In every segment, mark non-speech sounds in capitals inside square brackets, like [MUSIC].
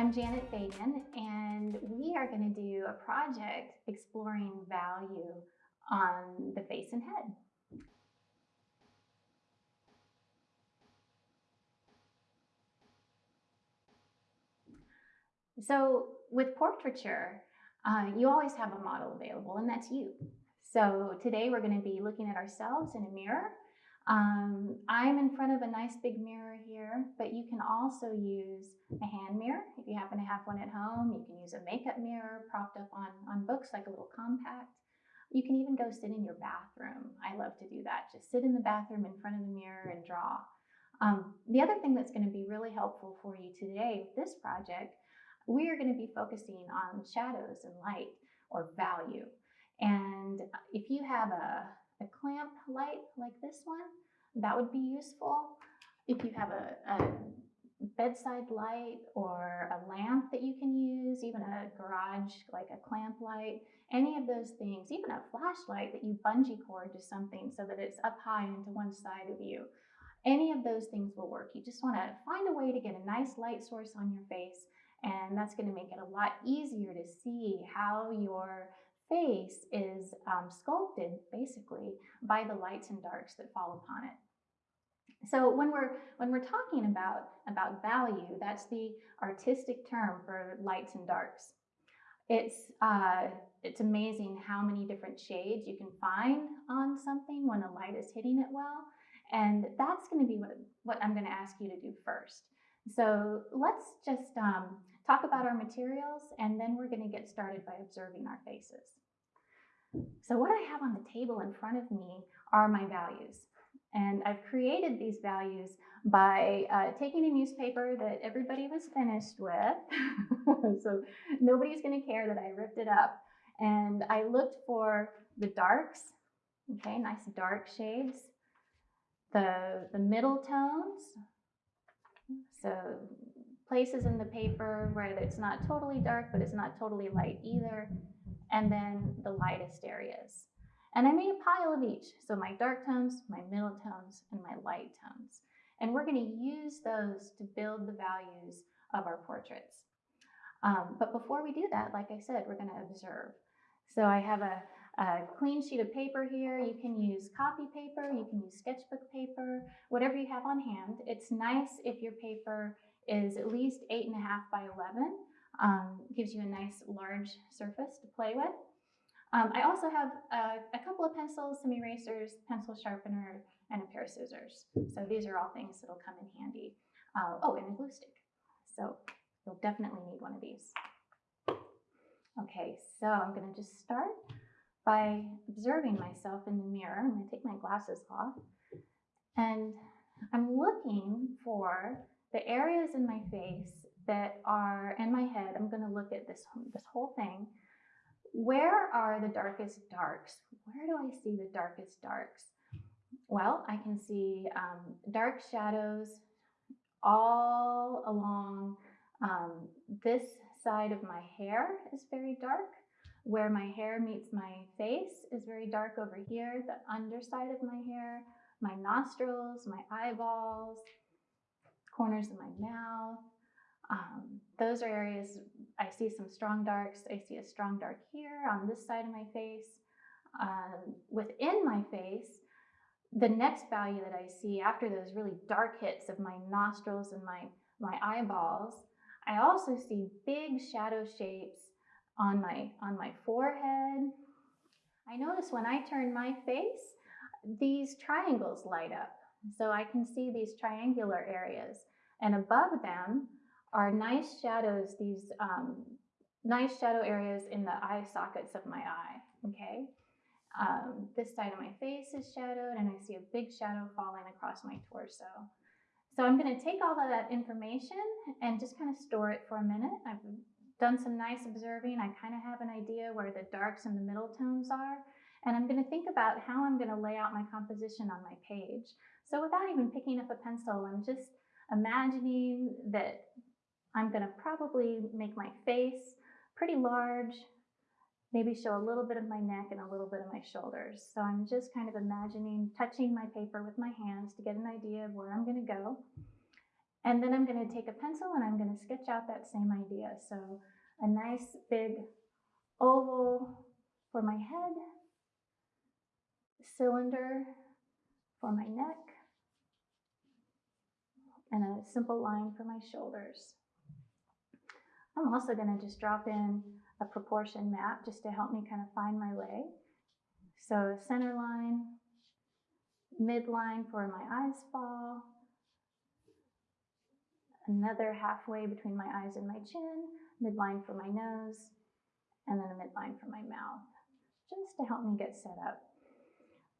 I'm Janet Fagan, and we are going to do a project exploring value on the face and head. So with portraiture, uh, you always have a model available, and that's you. So today we're going to be looking at ourselves in a mirror um, I'm in front of a nice big mirror here, but you can also use a hand mirror. If you happen to have one at home, you can use a makeup mirror propped up on, on books like a little compact. You can even go sit in your bathroom. I love to do that. Just sit in the bathroom in front of the mirror and draw. Um, the other thing that's going to be really helpful for you today with this project, we are going to be focusing on shadows and light or value. And if you have a, a clamp light like this one, that would be useful. If you have a, a bedside light or a lamp that you can use, even a garage, like a clamp light, any of those things, even a flashlight that you bungee cord to something so that it's up high into one side of you. Any of those things will work. You just want to find a way to get a nice light source on your face, and that's going to make it a lot easier to see how your face is um, sculpted basically by the lights and darks that fall upon it. So when we're when we're talking about about value, that's the artistic term for lights and darks. It's uh, it's amazing how many different shades you can find on something when a light is hitting it well, and that's going to be what what I'm going to ask you to do first. So let's just um, talk about our materials, and then we're going to get started by observing our faces. So what I have on the table in front of me are my values. And I've created these values by uh, taking a newspaper that everybody was finished with. [LAUGHS] so nobody's going to care that I ripped it up. And I looked for the darks, okay, nice dark shades, the, the middle tones, so places in the paper where it's not totally dark, but it's not totally light either, and then the lightest areas. And I made a pile of each. So my dark tones, my middle tones, and my light tones. And we're gonna use those to build the values of our portraits. Um, but before we do that, like I said, we're gonna observe. So I have a, a clean sheet of paper here. You can use copy paper, you can use sketchbook paper, whatever you have on hand. It's nice if your paper is at least eight and a half by 11. Um, gives you a nice large surface to play with. Um, I also have a, a, couple of pencils, some erasers, pencil sharpener, and a pair of scissors. So these are all things that'll come in handy. Uh, oh, and a glue stick. So you'll definitely need one of these. Okay, so I'm gonna just start by observing myself in the mirror. I'm gonna take my glasses off and I'm looking for the areas in my face that are in my head. I'm gonna look at this, this whole thing where are the darkest darks? Where do I see the darkest darks? Well, I can see um, dark shadows all along um, this side of my hair is very dark. Where my hair meets my face is very dark over here. The underside of my hair, my nostrils, my eyeballs, corners of my mouth, um, those are areas I see some strong darks. I see a strong dark here on this side of my face. Um, within my face, the next value that I see after those really dark hits of my nostrils and my, my eyeballs, I also see big shadow shapes on my, on my forehead. I notice when I turn my face, these triangles light up. So I can see these triangular areas. And above them, are nice shadows, these um, nice shadow areas in the eye sockets of my eye, okay? Um, this side of my face is shadowed and I see a big shadow falling across my torso. So I'm gonna take all of that information and just kind of store it for a minute. I've done some nice observing. I kind of have an idea where the darks and the middle tones are. And I'm gonna think about how I'm gonna lay out my composition on my page. So without even picking up a pencil, I'm just imagining that I'm going to probably make my face pretty large, maybe show a little bit of my neck and a little bit of my shoulders. So I'm just kind of imagining touching my paper with my hands to get an idea of where I'm going to go. And then I'm going to take a pencil and I'm going to sketch out that same idea. So a nice big oval for my head, cylinder for my neck, and a simple line for my shoulders. I'm also going to just drop in a proportion map just to help me kind of find my way. So center line, midline for my eyes fall, another halfway between my eyes and my chin, midline for my nose, and then a midline for my mouth, just to help me get set up.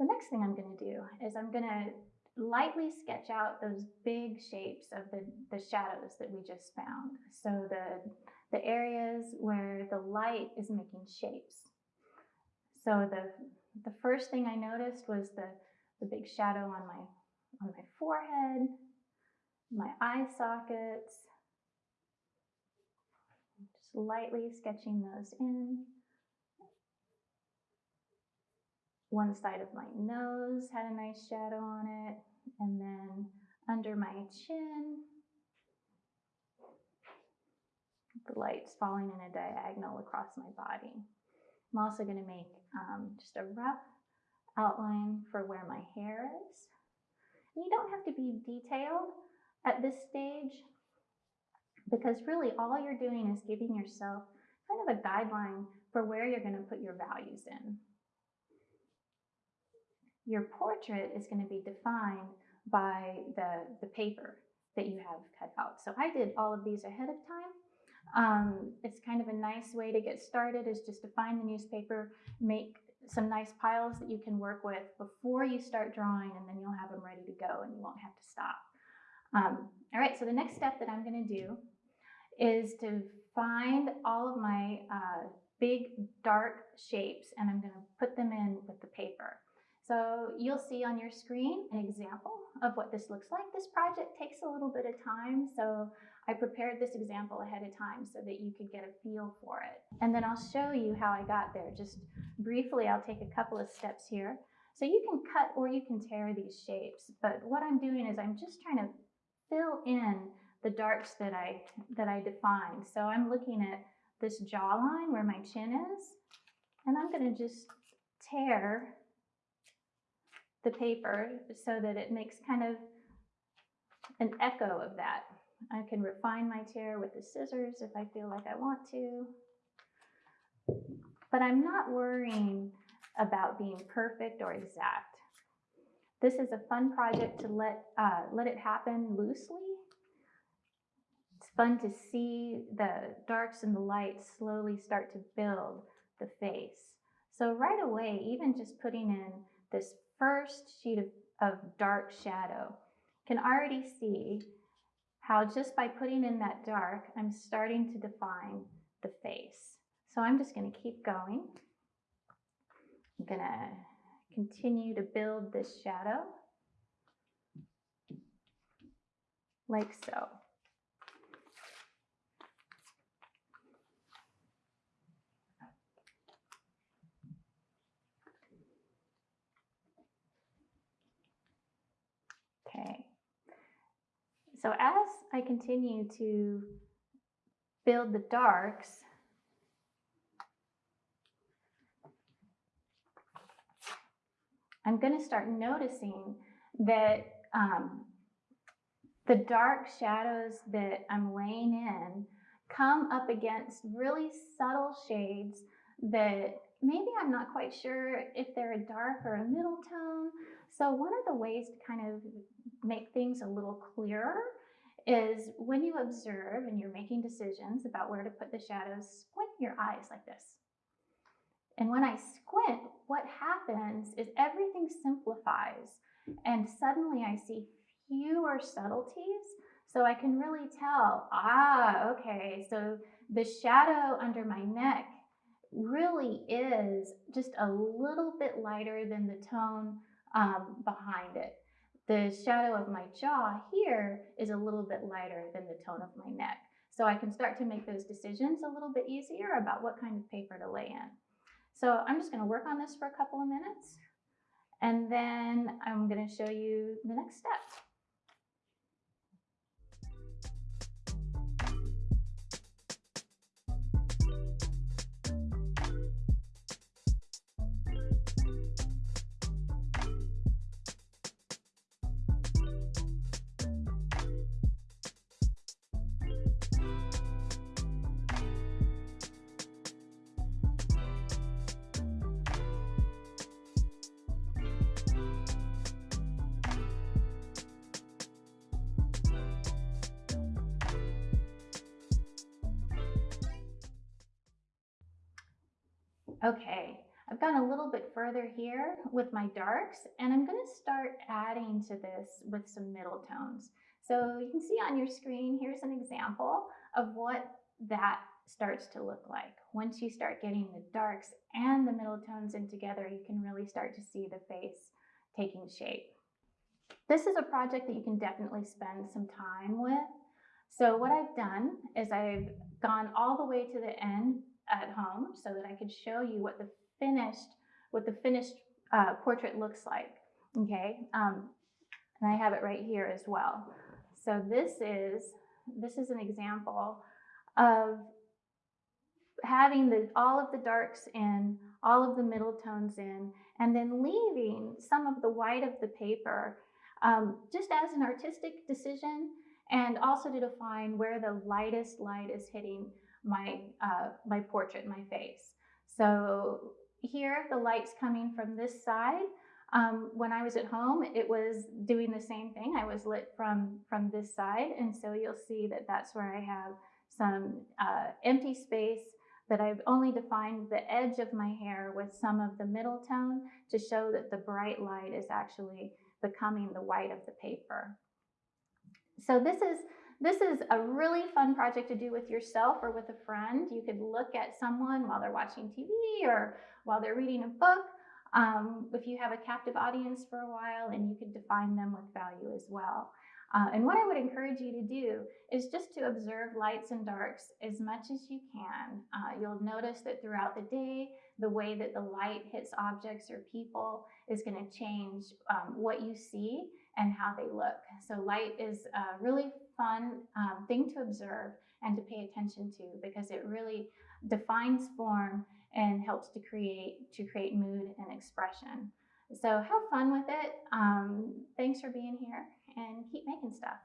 The next thing I'm going to do is I'm going to lightly sketch out those big shapes of the, the shadows that we just found. So the, the areas where the light is making shapes. So the, the first thing I noticed was the, the big shadow on my, on my forehead, my eye sockets, just lightly sketching those in. One side of my nose had a nice shadow on it, and then under my chin, the light's falling in a diagonal across my body. I'm also going to make um, just a rough outline for where my hair is. And you don't have to be detailed at this stage because really all you're doing is giving yourself kind of a guideline for where you're going to put your values in. Your portrait is going to be defined by the, the paper that you have cut out. So I did all of these ahead of time. Um, it's kind of a nice way to get started is just to find the newspaper, make some nice piles that you can work with before you start drawing and then you'll have them ready to go and you won't have to stop. Um, all right, so the next step that I'm gonna do is to find all of my uh, big dark shapes and I'm gonna put them in with the paper. So you'll see on your screen an example of what this looks like. This project takes a little bit of time, so I prepared this example ahead of time so that you could get a feel for it. And then I'll show you how I got there. Just briefly, I'll take a couple of steps here. So you can cut or you can tear these shapes, but what I'm doing is I'm just trying to fill in the darks that I, that I defined. So I'm looking at this jawline where my chin is, and I'm gonna just tear the paper so that it makes kind of an echo of that. I can refine my tear with the scissors if I feel like I want to. But I'm not worrying about being perfect or exact. This is a fun project to let, uh, let it happen loosely. It's fun to see the darks and the lights slowly start to build the face. So right away, even just putting in this first sheet of, of dark shadow, can already see how just by putting in that dark, I'm starting to define the face. So I'm just gonna keep going. I'm gonna continue to build this shadow like so. Okay. So as I continue to build the darks, I'm going to start noticing that um, the dark shadows that I'm laying in come up against really subtle shades that maybe I'm not quite sure if they're a dark or a middle tone. So one of the ways to kind of make things a little clearer is when you observe and you're making decisions about where to put the shadows, squint your eyes like this. And when I squint, what happens is everything simplifies and suddenly I see fewer subtleties. So I can really tell, ah, okay, so the shadow under my neck really is just a little bit lighter than the tone um, behind it. The shadow of my jaw here is a little bit lighter than the tone of my neck. So I can start to make those decisions a little bit easier about what kind of paper to lay in. So I'm just going to work on this for a couple of minutes and then I'm going to show you the next step. Okay, I've gone a little bit further here with my darks and I'm gonna start adding to this with some middle tones. So you can see on your screen, here's an example of what that starts to look like. Once you start getting the darks and the middle tones in together, you can really start to see the face taking shape. This is a project that you can definitely spend some time with. So what I've done is I've gone all the way to the end at home so that I could show you what the finished, what the finished uh, portrait looks like. Okay, um, and I have it right here as well. So this is this is an example of having the, all of the darks in, all of the middle tones in, and then leaving some of the white of the paper um, just as an artistic decision and also to define where the lightest light is hitting my, uh, my portrait, my face. So here the light's coming from this side. Um, when I was at home, it was doing the same thing. I was lit from, from this side. And so you'll see that that's where I have some uh, empty space that I've only defined the edge of my hair with some of the middle tone to show that the bright light is actually becoming the white of the paper. So this is this is a really fun project to do with yourself or with a friend. You could look at someone while they're watching TV or while they're reading a book. Um, if you have a captive audience for a while, and you could define them with value as well. Uh, and what I would encourage you to do is just to observe lights and darks as much as you can. Uh, you'll notice that throughout the day, the way that the light hits objects or people is going to change um, what you see and how they look. So light is a really fun um, thing to observe and to pay attention to because it really defines form and helps to create to create mood and expression. So have fun with it. Um, thanks for being here and keep making stuff.